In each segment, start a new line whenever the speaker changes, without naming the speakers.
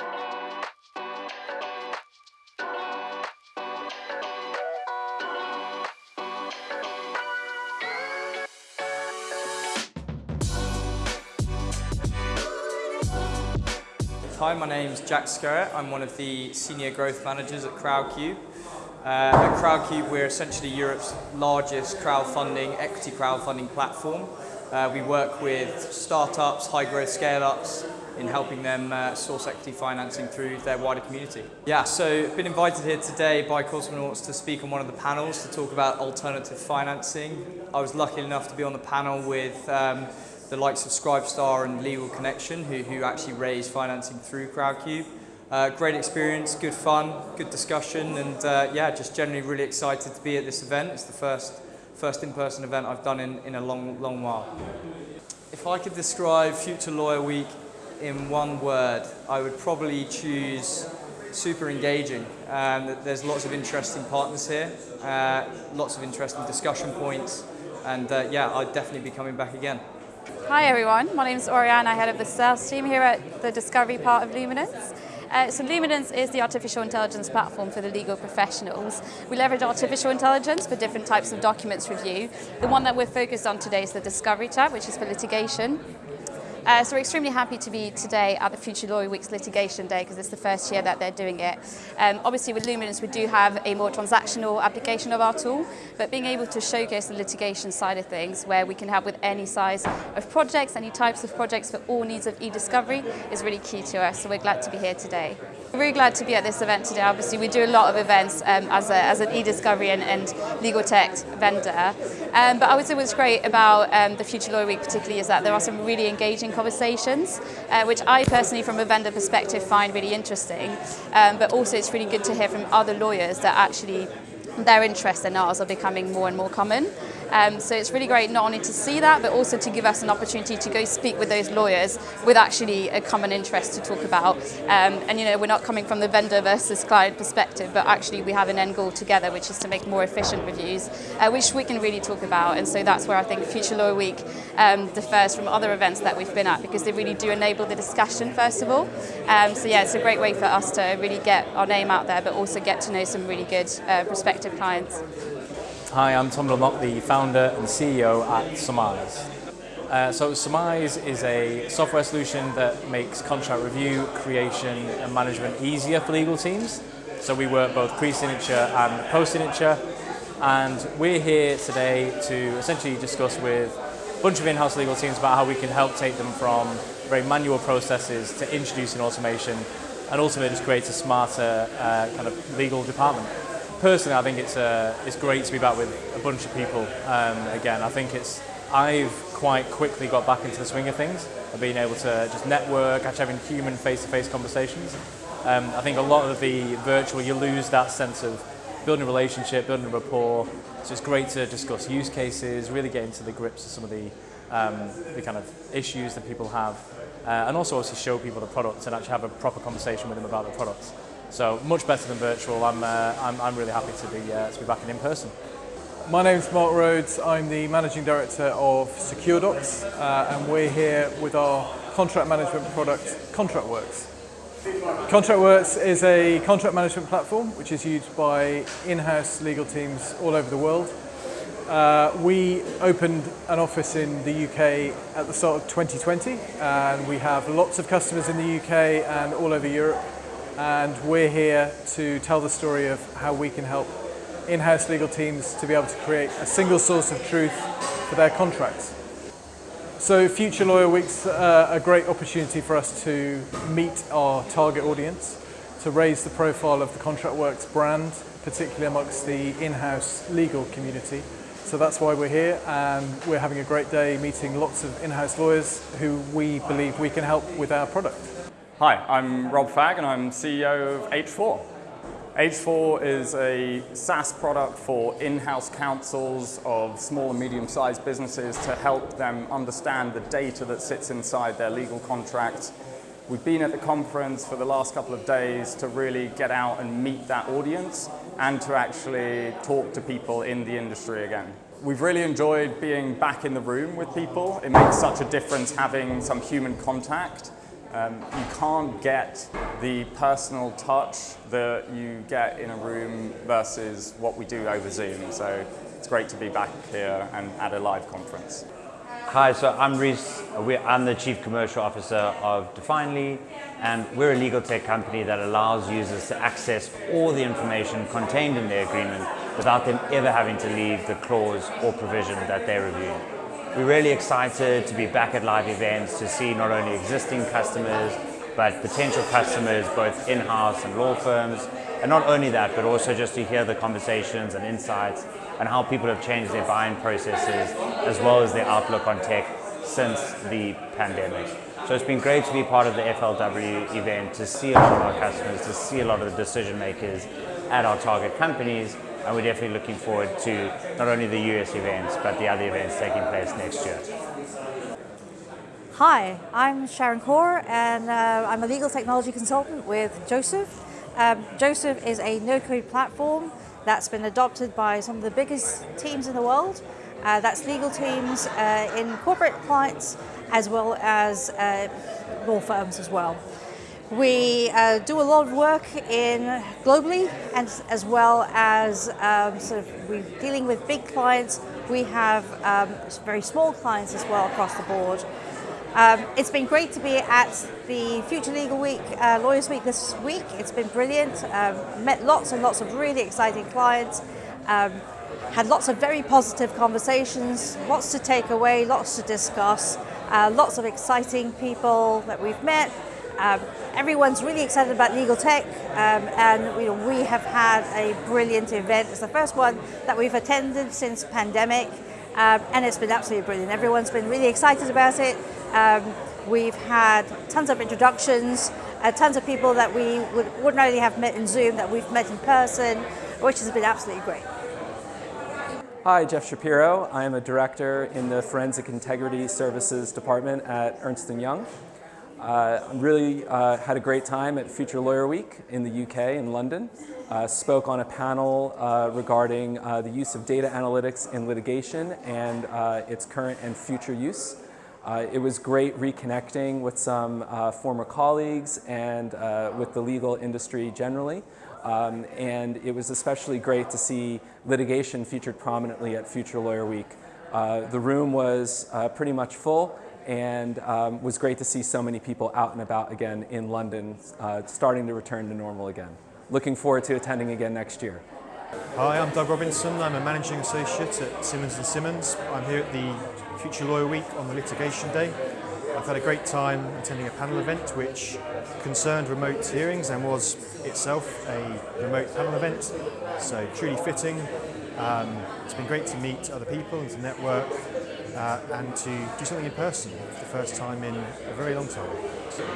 Hi, my name's Jack Skerritt. I'm one of the senior growth managers at Crowdcube. Uh, at Crowdcube, we're essentially Europe's largest crowdfunding, equity crowdfunding platform. Uh, we work with startups, high growth scale ups in helping them uh, source equity financing through their wider community. Yeah, so I've been invited here today by Cosmonauts to speak on one of the panels to talk about alternative financing. I was lucky enough to be on the panel with um, the likes of Scribestar and Legal Connection, who, who actually raise financing through Crowdcube. Uh, great experience, good fun, good discussion, and uh, yeah, just generally really excited to be at this event. It's the first, first in-person event I've done in, in a long, long while. If I could describe Future Lawyer Week in one word, I would probably choose super engaging. Um, there's lots of interesting partners here, uh, lots of interesting discussion points, and uh, yeah, I'd definitely be coming back again.
Hi everyone, my name is Oriane, I head of the sales team here at the Discovery part of Luminance. Uh, so Luminance is the artificial intelligence platform for the legal professionals. We leverage artificial intelligence for different types of documents review. The one that we're focused on today is the Discovery tab, which is for litigation. Uh, so we're extremely happy to be today at the Future Lawyer Week's litigation day because it's the first year that they're doing it. Um, obviously with Luminance we do have a more transactional application of our tool, but being able to showcase the litigation side of things where we can help with any size of projects, any types of projects for all needs of e-discovery is really key to us, so we're glad to be here today. Really glad to be at this event today. Obviously, we do a lot of events um, as, a, as an e-discovery and, and, legal tech vendor. Um, but I would say what's great about um, the Future Lawyer Week particularly is that there are some really engaging conversations, uh, which I personally, from a vendor perspective, find really interesting. Um, but also it's really good to hear from other lawyers that actually their interests and ours are becoming more and more common. Um, so it's really great not only to see that, but also to give us an opportunity to go speak with those lawyers with actually a common interest to talk about. Um, and you know, we're not coming from the vendor versus client perspective, but actually we have an end goal together, which is to make more efficient reviews, uh, which we can really talk about. And so that's where I think Future Lawyer Week um, differs from other events that we've been at, because they really do enable the discussion, first of all. Um, so yeah, it's a great way for us to really get our name out there, but also get to know some really good uh, prospective clients.
Hi, I'm Tom Dunlop, the founder and CEO at Summize. Uh, so Summize is a software solution that makes contract review, creation and management easier for legal teams. So we work both pre-signature and post-signature and we're here today to essentially discuss with a bunch of in-house legal teams about how we can help take them from very manual processes to introducing automation and ultimately just create a smarter uh, kind of legal department personally, I think it's uh, it's great to be back with a bunch of people um, again. I think it's I've quite quickly got back into the swing of things of being able to just network, actually having human face-to-face -face conversations. Um, I think a lot of the virtual, you lose that sense of building a relationship, building a rapport. So it's great to discuss use cases, really get into the grips of some of the, um, the kind of issues that people have, uh, and also also show people the products and actually have a proper conversation with them about the products. So much better than virtual. I'm, uh, I'm, I'm, really happy to be, uh, to be back in in person.
My name's Mark Rhodes. I'm the Managing Director of SecureDocs uh, and we're here with our contract management product ContractWorks. ContractWorks is a contract management platform which is used by in-house legal teams all over the world. Uh, we opened an office in the UK at the start of 2020 and we have lots of customers in the UK and all over Europe and we're here to tell the story of how we can help in-house legal teams to be able to create a single source of truth for their contracts. So Future Lawyer Week's uh, a great opportunity for us to meet our target audience, to raise the profile of the ContractWorks brand, particularly amongst the in-house legal community. So that's why we're here and we're having a great day meeting lots of in-house lawyers who we believe we can help with our product.
Hi, I'm Rob Fagg and I'm CEO of H4. H4 is a SaaS product for in-house counsels of small and medium-sized businesses to help them understand the data that sits inside their legal contracts. We've been at the conference for the last couple of days to really get out and meet that audience and to actually talk to people in the industry again. We've really enjoyed being back in the room with people. It makes such a difference having some human contact Um, you can't get the personal touch that you get in a room versus what we do over Zoom. So it's great to be back here and at a live conference.
Hi, so I'm Reese. I'm the Chief Commercial Officer of Definely, and we're a legal tech company that allows users to access all the information contained in their agreement without them ever having to leave the clause or provision that they're reviewing. We're really excited to be back at live events to see not only existing customers, but potential customers, both in-house and law firms. And not only that, but also just to hear the conversations and insights and how people have changed their buying processes, as well as their outlook on tech since the pandemic. So it's been great to be part of the FLW event, to see a lot of our customers, to see a lot of the decision makers at our target companies, and we're definitely looking forward to not only the US events, but the other events taking place next year.
Hi, I'm Sharon Kaur and uh, I'm a legal technology consultant with Josef. Um, Josef is a no-code platform that's been adopted by some of the biggest teams in the world. Uh, that's legal teams uh, in corporate clients as well as uh, law firms as well. We uh, do a lot of work in globally and as well as um, sort of we dealing with big clients. We have um, very small clients as well across the board. Um, it's been great to be at the Future Legal Week, uh, Lawyers Week this week. It's been brilliant. Um, met lots and lots of really exciting clients. Um, had lots of very positive conversations, lots to take away, lots to discuss, uh, lots of exciting people that we've met, um, everyone's really excited about legal tech um, and you know, we have had a brilliant event. It's the first one that we've attended since pandemic um, and it's been absolutely brilliant. Everyone's been really excited about it. Um, we've had tons of introductions, uh, tons of people that we wouldn't ordinarily have met in Zoom that we've met in person, which has been absolutely great.
Hi, Jeff Shapiro. I am a director in the Forensic Integrity Services Department at Ernst & Young. Uh, really uh, had a great time at Future Lawyer Week in the UK in London. Uh, spoke on a panel uh, regarding uh, the use of data analytics in litigation and uh, its current and future use. it was great reconnecting with some former colleagues and with the legal industry generally. Um, and it was especially great to see litigation featured prominently at Future Lawyer Week. the room was pretty much full and um, was great to see so many people out and about again in London, uh, starting to return to normal again. Looking forward to attending again next year.
Hi, I'm Doug Robinson. I'm a managing associate at Simmons & Simmons. I'm here at the Future Lawyer Week on the litigation day. I've had a great time attending a panel event which concerned remote hearings and was itself a remote panel event, so truly fitting. Um, it's been great to meet other people and to network uh, and to do something in person for the first time in a very long time.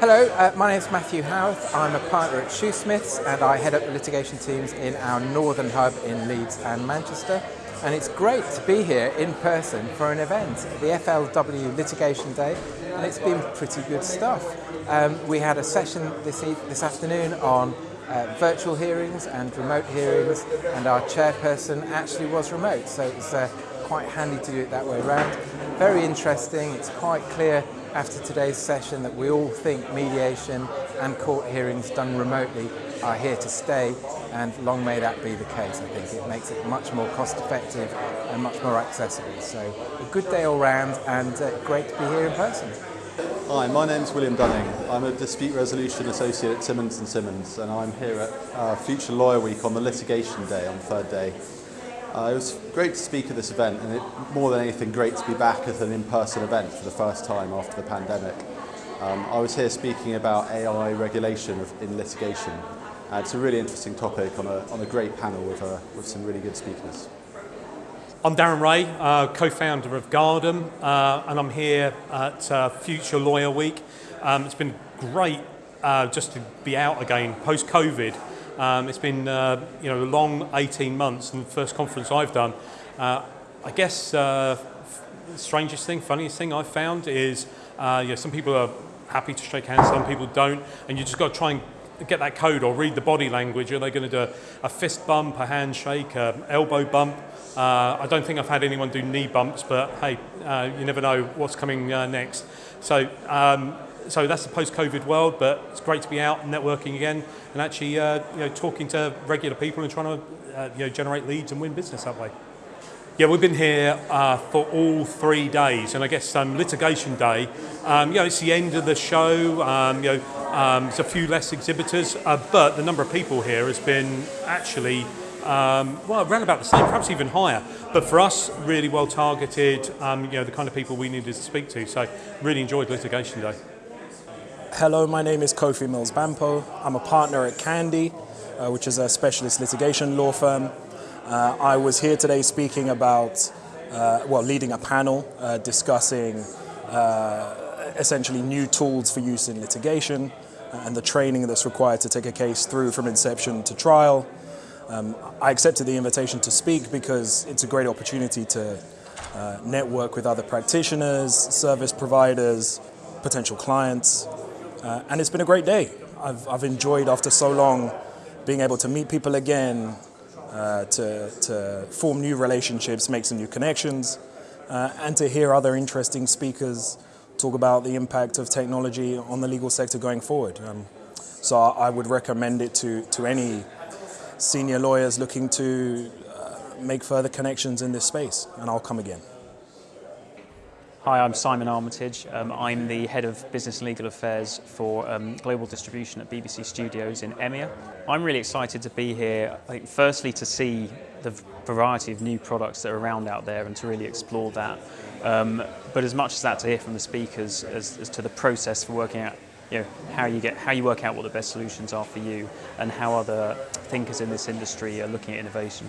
Hello, uh, my name is Matthew Howarth. I'm a partner at Shoosmiths and I head up the litigation teams in our northern hub in Leeds and Manchester. And it's great to be here in person for an event, the FLW Litigation Day, and it's been pretty good stuff. Um, we had a session this, e this afternoon on uh, virtual hearings and remote hearings, and our chairperson actually was remote, so it's uh, quite handy to do it that way around. Very interesting, it's quite clear after today's session that we all think mediation and court hearings done remotely are here to stay and long may that be the case I think. It makes it much more cost effective and much more accessible. So a good day all round and uh, great to be here in person.
Hi, my name's William Dunning. I'm a Dispute Resolution Associate at Simmons & Simmons and I'm here at uh, Future Lawyer Week on the litigation day on third day. Uh, it was great to speak at this event and it, more than anything great to be back at an in-person event for the first time after the pandemic. Um, I was here speaking about AI regulation of, in litigation. Uh, it's a really interesting topic on a, on a great panel with, uh, with some really good speakers.
I'm Darren Ray, uh, co-founder of Gardam, uh, and I'm here at uh, Future Lawyer Week. Um, it's been great just to be out again post-COVID. Um, it's been uh, you know a long 18 months and the first conference I've done. Uh, I guess uh, the strangest thing, funniest thing I've found is uh, you know, some people are happy to shake hands, some people don't, and you just got to try and get that code or read the body language. Are they going to do a, fist bump, a handshake, an elbow bump? Uh, I don't think I've had anyone do knee bumps, but hey, uh, you never know what's coming uh, next. So um, so that's the post-COVID world, but it's great to be out and networking again and actually uh, you know, talking to regular people and trying to uh, you know, generate leads and win business that way. Yeah, we've been here uh, for all three days, and I guess um, litigation day. Um, you know, it's the end of the show. Um, you know, um, there's a few less exhibitors, uh, but the number of people here has been actually um, well around about the same, perhaps even higher. But for us, really well targeted. Um, you know, the kind of people we needed to speak to. So, really enjoyed litigation day.
Hello, my name is Kofi Mills Bampoe. I'm a partner at Candey, uh, which is a specialist litigation law firm. Uh, I was here today speaking about, uh, well, leading a panel uh, discussing uh, essentially new tools for use in litigation and the training that's required to take a case through from inception to trial. Um, I accepted the invitation to speak because it's a great opportunity to uh, network with other practitioners, service providers, potential clients, uh, and it's been a great day. I've, I've enjoyed after so long being able to meet people again, uh, to, to form new relationships, make some new connections, uh, and to hear other interesting speakers talk about the impact of technology on the legal sector going forward. Um, so I would recommend it to, to any senior lawyers looking to uh, make further connections in this space, and I'll come again.
Hi, I'm Simon Armitage. Um, I'm the Head of Business and Legal Affairs for um, Global Distribution at BBC Studios in EMEA. I'm really excited to be here, I think firstly to see the variety of new products that are around out there and to really explore that. Um, but as much as that to hear from the speakers as, as to the process for working out you know, how you get how you work out what the best solutions are for you and how other thinkers in this industry are looking at innovation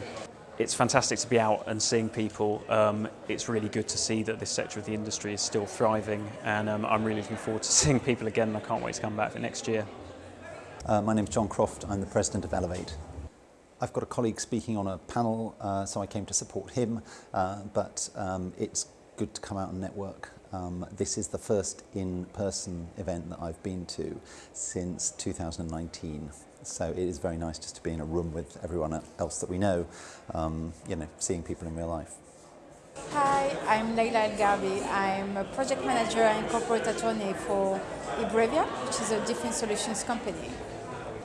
it's fantastic to be out and seeing people. Um, it's really good to see that this sector of the industry is still thriving and um, I'm really looking forward to seeing people again and I can't wait to come back for next year.
Uh, my name's John Croft, I'm the president of Elevate. I've got a colleague speaking on a panel, uh, so I came to support him, uh, but um, it's good to come out and network. Um, this is the first in-person event that I've been to since 2019. So it is very nice just to be in a room with everyone else that we know, um, you know, seeing people in real life.
Hi, I'm Leila El Gabi. I'm a project manager and corporate attorney for eBrevia, which is a defense solutions company.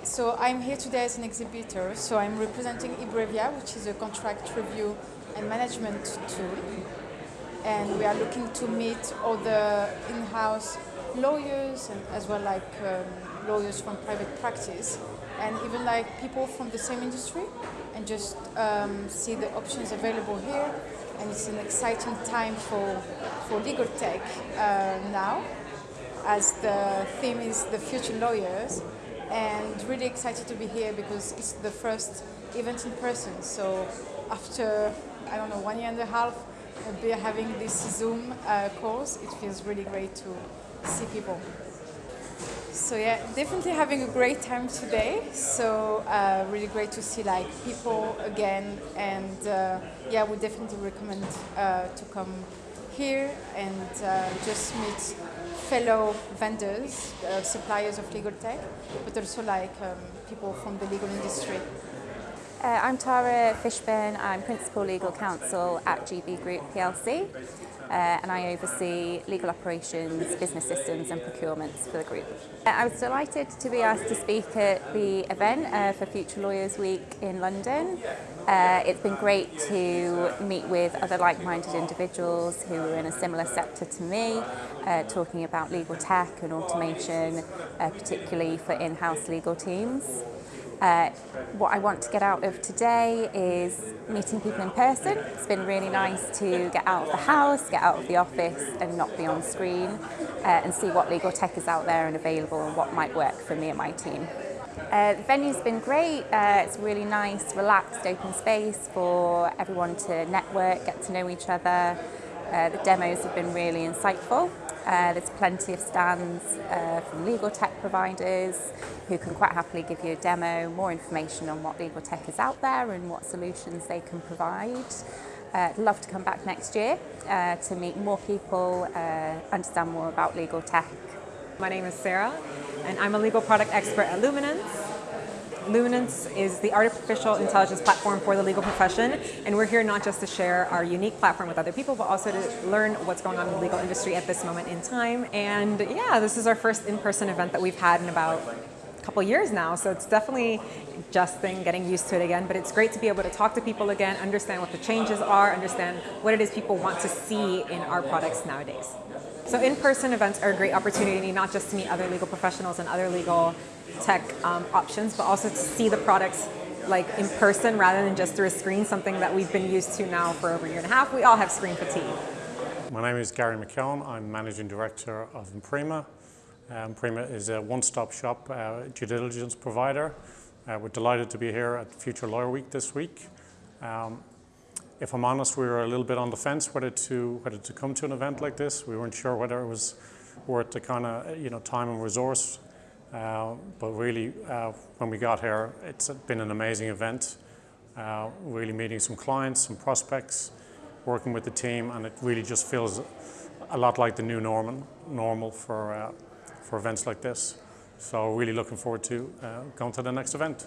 So I'm here today as an exhibitor, so I'm representing eBrevia, which is a contract review and management tool. And we are looking to meet the in-house lawyers and as well like um, lawyers from private practice and even like people from the same industry and just um, see the options available here. And it's an exciting time for, for legal tech uh, now as the theme is the future lawyers and really excited to be here because it's the first event in person. So after I don't know one year and a half be having this Zoom uh, course it feels really great to see people. So yeah, definitely having a great time today. So uh, really great to see like people again, and uh, yeah, we definitely recommend uh, to come here and uh, just meet fellow vendors, uh, suppliers of legal tech, but also like um, people from the legal industry.
Uh, I'm Tara Fishburn, I'm Principal Legal Counsel at GB Group PLC uh, and I oversee legal operations, business systems and procurement for the group. Uh, I was delighted to be asked to speak at the event uh, for Future Lawyers Week in London. Uh, it's been great to meet with other like-minded individuals who are in a similar sector to me, uh, talking about legal tech and automation, uh, particularly for in-house legal teams. Uh, what I want to get out of today is meeting people in person. It's been really nice to get out of the house, get out of the office and not be on screen uh, and see what legal tech is out there and available and what might work for me and my team. Uh, the venue's been great. Uh, it's really nice, relaxed, open space for everyone to network, get to know each other. Uh, the demos have been really insightful. Uh, there's plenty of stands uh, from legal tech providers who can quite happily give you a demo, more information on what legal tech is out there and what solutions they can provide. Uh, I'd love to come back next year uh, to meet more people, uh, understand more about legal tech.
My name is Sarah and I'm a legal product expert at Luminance. Luminance is the artificial intelligence platform for the legal profession, and we're here not just to share our unique platform with other people, but also to learn what's going on in the legal industry at this moment in time. And yeah, this is our first in-person event that we've had in about a couple years now, so it's definitely adjusting, getting used to it again, but it's great to be able to talk to people again, understand what the changes are, understand what it is people want to see in our products nowadays. So in-person events are a great opportunity not just to meet other legal professionals and other legal tech um, options, but also to see the products like in person rather than just through a screen, something that we've been used to now for over a year and a half. We all have screen fatigue.
My name is Gary McKeown. I'm Managing Director of Imprima. Uh, Imprima is a one-stop shop uh, due diligence provider. Uh, we're delighted to be here at Future Lawyer Week this week. Um, if I'm honest, we were a little bit on the fence whether to whether to come to an event like this. We weren't sure whether it was worth the kind of you know time and resource. Uh, but really, uh, when we got here, it's been an amazing event. Uh, really meeting some clients, some prospects, working with the team, and it really just feels a lot like the new normal, normal for, uh, for events like this. So really looking forward to uh, going to the next event.